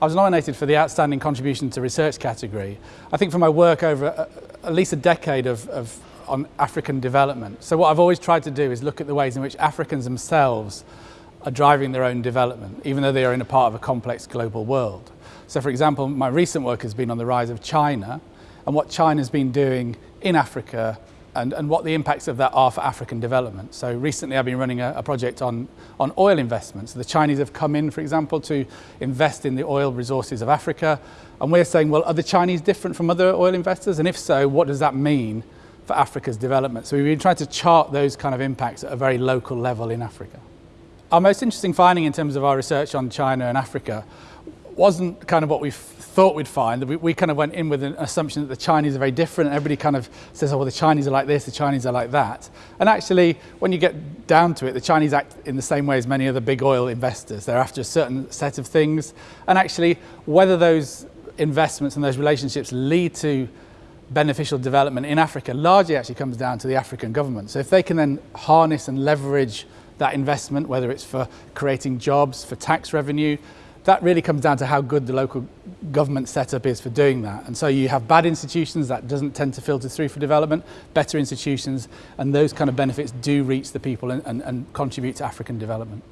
I was nominated for the Outstanding Contribution to Research category. I think for my work over a, at least a decade of, of on African development. So what I've always tried to do is look at the ways in which Africans themselves are driving their own development, even though they are in a part of a complex global world. So for example, my recent work has been on the rise of China and what China's been doing in Africa and, and what the impacts of that are for African development. So recently I've been running a, a project on, on oil investments. The Chinese have come in, for example, to invest in the oil resources of Africa. And we're saying, well, are the Chinese different from other oil investors? And if so, what does that mean for Africa's development? So we've been trying to chart those kind of impacts at a very local level in Africa. Our most interesting finding in terms of our research on China and Africa wasn't kind of what we thought we'd find. We, we kind of went in with an assumption that the Chinese are very different. Everybody kind of says, oh, well, the Chinese are like this, the Chinese are like that. And actually, when you get down to it, the Chinese act in the same way as many other big oil investors. They're after a certain set of things. And actually, whether those investments and those relationships lead to beneficial development in Africa largely actually comes down to the African government. So if they can then harness and leverage that investment, whether it's for creating jobs, for tax revenue, that really comes down to how good the local government setup is for doing that. And so you have bad institutions that doesn't tend to filter through for development, better institutions, and those kind of benefits do reach the people and, and, and contribute to African development.